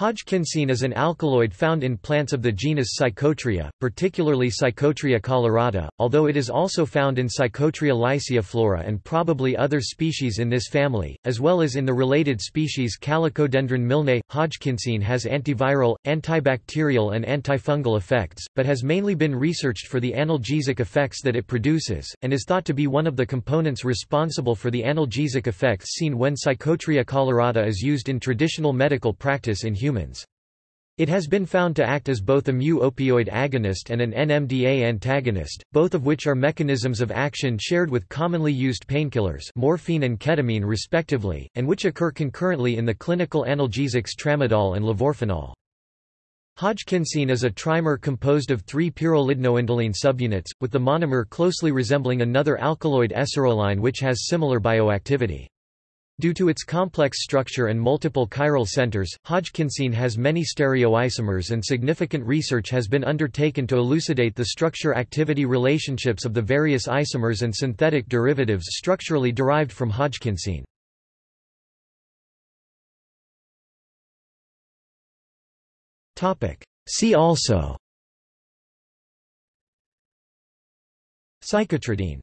Hodgkinsine is an alkaloid found in plants of the genus Psychotria, particularly Psychotria colorata, although it is also found in Psychotria lyciiflora and probably other species in this family, as well as in the related species Calycodendron milne. Hodgkinsine has antiviral, antibacterial and antifungal effects, but has mainly been researched for the analgesic effects that it produces, and is thought to be one of the components responsible for the analgesic effects seen when Psychotria colorata is used in traditional medical practice in humans humans. It has been found to act as both a mu-opioid agonist and an NMDA antagonist, both of which are mechanisms of action shared with commonly used painkillers morphine and ketamine respectively, and which occur concurrently in the clinical analgesics tramadol and levorphanol. Hodgkinsine is a trimer composed of three pyrrolidinoindoline subunits, with the monomer closely resembling another alkaloid eseroline which has similar bioactivity. Due to its complex structure and multiple chiral centers, Hodgkinsine has many stereoisomers and significant research has been undertaken to elucidate the structure-activity relationships of the various isomers and synthetic derivatives structurally derived from Hodgkinsine. See also Psychotridine